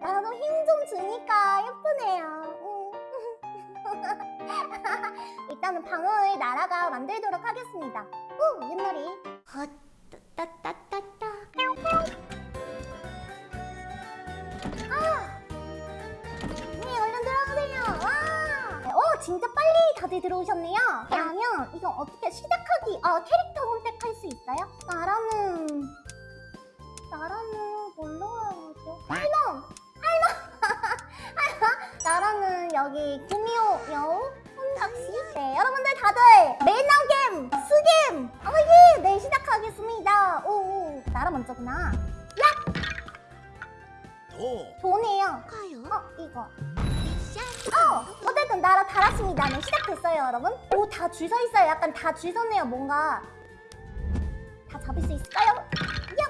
나도 힘 좀 주니까 예쁘네요. 음. 일단은 방어의 나라가 만들도록 하겠습니다. 오, 윷놀이. 헛, 따따따따따. 아! 들어가세요. 와! 오, 진짜 빨리 다들 들어오셨네요. 그러면 이거 어떻게 시작하기, 아, 캐릭터 선택할 수 있어요? 나라는, 나라는 뭘로 하죠? 할멈! 여기 구미호 여우 혼잡씨 네, 여러분들 다들 매너겜, 스겜! 어, 예! 네, 시작하겠습니다. 오, 오, 나라 먼저구나. 도 좋네요. 가요. 어, 이거. 어, 어쨌든 나라 달았습니다. 네, 시작됐어요, 여러분. 오, 다 줄 서 있어요. 약간 다 줄 섰네요, 뭔가. 다 잡을 수 있을까요? 야,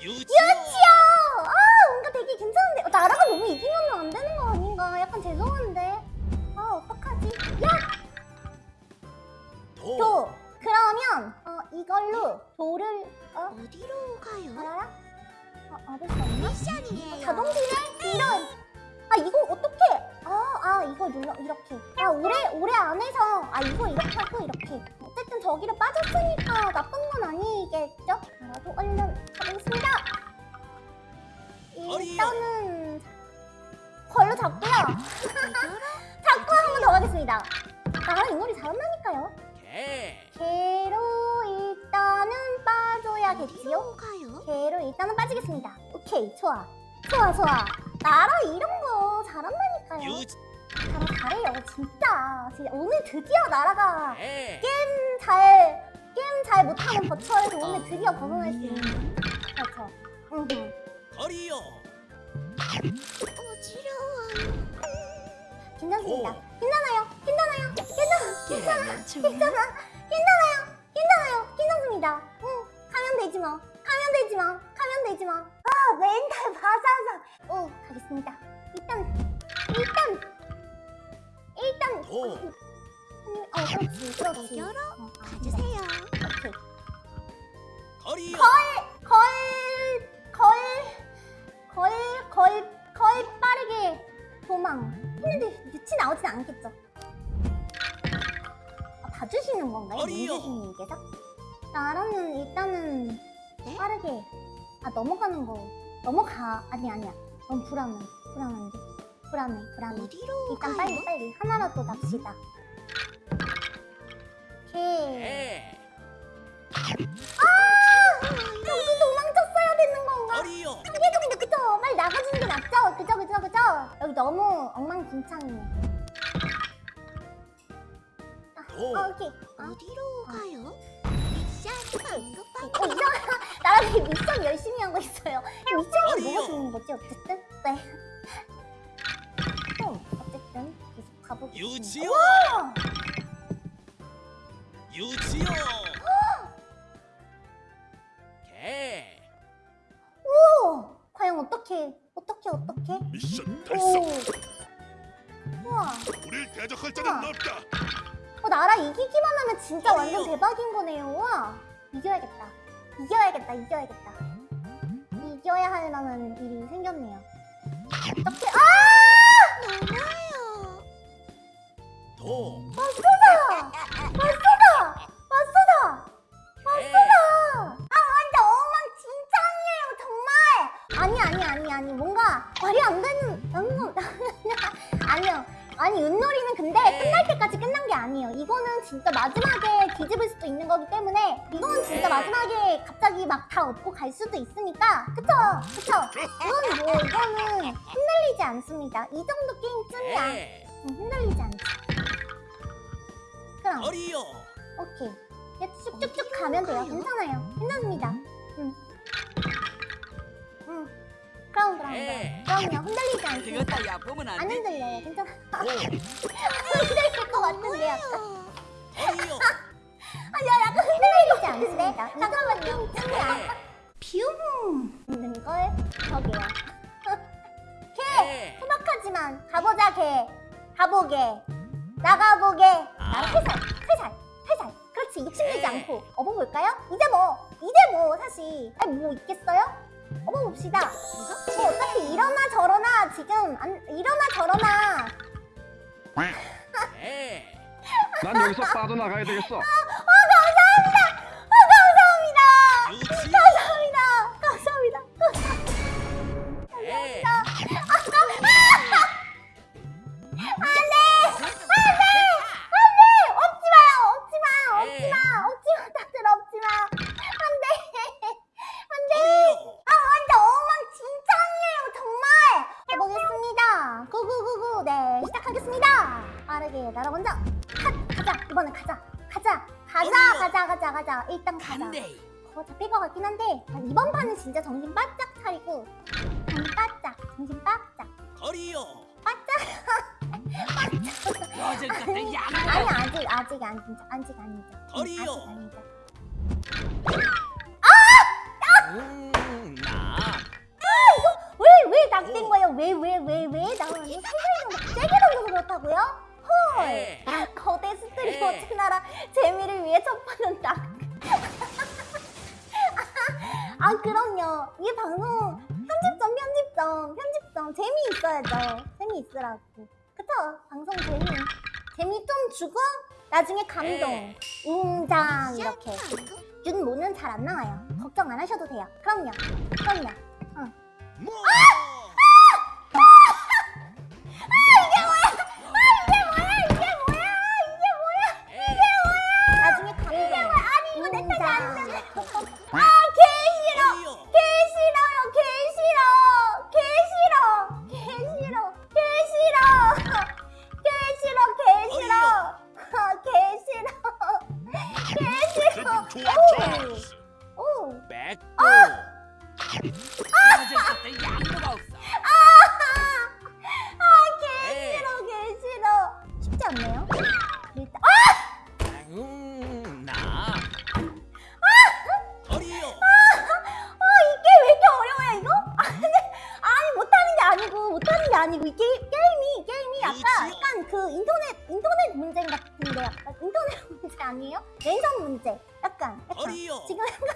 유치요 유치요! 아, 뭔가 되게 괜찮은데. 어, 나라가 없나? 미션이에요. 자동 딜레이? 이런! 아 이거 어떻게? 아, 아 이거 눌러 이렇게. 아 올해 올해 안에서 아 이거 이렇게 하고 이렇게. 어쨌든 저기로 빠졌으니까 나쁜 건 아니겠죠? 나도 얼른 가보겠습니다. 일단은 걸로 잡고요. 잡고 한 번 더 가겠습니다. 나랑 이 놀이 잘한다니까요. 개 개로 일단은 빠져야겠지요? 개로 일단은 빠지겠습니다. 오케이 좋아. 좋아 좋아. 나라 이런 거 잘한다니까요. 유치 나라 잘해요 진짜. 진짜 오늘 드디어 나라가 개 게임 잘 게임 잘 못하는 버추얼에서 오늘 드디어 벗어날 수 있는 그렇죠. 응. 거리요 어지러워요. 괜찮습니다. 오. 괜찮아요. 괜찮아요. 괜찮아. 괜찮아. 괜찮아. 괜찮아요. 괜찮아요. 괜찮습니다. 응. 가면 되지 뭐. 가면 되지 뭐. 가면 되지 뭐. 아 멘탈 바사삭. 오 가겠습니다. 일단 일단 일단 도어 그렇지 그렇지. 애교로 어, 아, 가주세요. 오케이. 거리요 걸, 걸, 걸, 걸, 걸 빠르게 도망. 했는데 유치 나오진 않겠죠? 아, 봐주시는 건가요? 어리요. 민주주님께서? 나라는 일단은 네? 빠르게 아 넘어가는 거. 넘어가. 아니 아니야. 너무 불안해. 불안한데? 불안해. 불안해. 어디로 일단 가요? 빨리 빨리. 하나라도 납시다. 오케이. 개 아! 여기 도망쳤어야 되는 건가? 거리요. 그래도 근데 그쵸? 빨리 나가주는 게 낫죠? 그죠 그죠 그죠? 여기 너무 엉망진창이네. 도 어, 오케이. 어, 어디로 가요? 미션 방금 어 이상 나라들이 미션 열심히 하고 있어요 어디요? 뭐가 좋은 거지 어쨌든? 네 어, 어쨌든 계속 가보겠습니다 유치요 와! 유치요 개 오! 과연 어떻게 어떻게 어떻게? 미션 오! 우와 우릴 대적할 우와. 없다. 어, 나라 이기기만 하면 진짜 완전. 대박인 거네요. 와, 이겨야겠다. 이겨야겠다. 이겨야겠다. 이겨야 할 만한 일이 생겼네요. 어떻게? 아! 너무해요. 도맞 아니에요. 이거는 진짜 마지막에 뒤집을 수도 있는 거기 때문에 이건 진짜 마지막에 갑자기 막 다 얻고 갈 수도 있으니까 그쵸? 그쵸? 이건 뭐, 이거는 흔들리지 않습니다. 이 정도 게임쯤이야. 개 응, 흔들리지 않지. 그럼. 거리요 오케이. 쭉쭉쭉 가면 돼요. 괜찮아요. 괜찮습니다. 응. 응. 그럼 그럼 네. 그럼요. 흔들리지 않습니다. 안. 흔들려요. 괜찮아. 도 흔들릴 것 같은데 약간. 너무해요. 거리요 아, 야, 약간 흔들리지 않습니다. 잠깐만요. 쯤이야. 개 뷰. 있는 걸 저게요. 개 소박하지만 가보자 개. 가보게. 나가보게. 나랑 회살. 회살. 회살. 그렇지. 욕심내지 네. 않고 업어볼까요? 이제 뭐. 이제 뭐 사실. 아니 뭐 있겠어요? 업어봅시다. 뭐 어차피 이러나 저러나 지금 안, 이러나 저러나 개난 여기서 빠져나가야 되겠어. 아 감사합니다. 아 감사합니다. 주지요 감사합니다. 가자 가자? 가자 가자 가자. 일단 가자. 간대. 어 잡힐 것 같긴 한데 아, 이번 판은 진짜 정신 바짝 차리고 정신 바짝 정신 바짝. 거리요. 바짝. 요즘 같은 양 아니 아직 아직 아니죠. 거리요. 아직 아니죠. 음나. 왜왜 낙된 거예요? 왜 왜 왜 왜? 나는 막 세게 던져서 그렇다고요? 헐. 개 스트리머 네. 채나라 재미를 위해 첫 번은 낙. 아 그럼요. 이 방송 편집점 편집점 편집점 재미 있어야죠. 재미 있으라고. 그쵸? 방송 재미 재미 좀 주고 나중에 감동, 네. 웅장 이렇게. 윤모는 잘 안 나와요. 걱정 안 하셔도 돼요. 그럼요. 그럼요. 뭐이 오. 오. 같은 양보가 없어 아, 아니고, 이 게, 게임이, 게임이 약간. 약간 그 인터넷, 인터넷 문제 같은데, 약간 인터넷 문제 아니에요? 랜선 문제. 약간, 약간. 지금 한거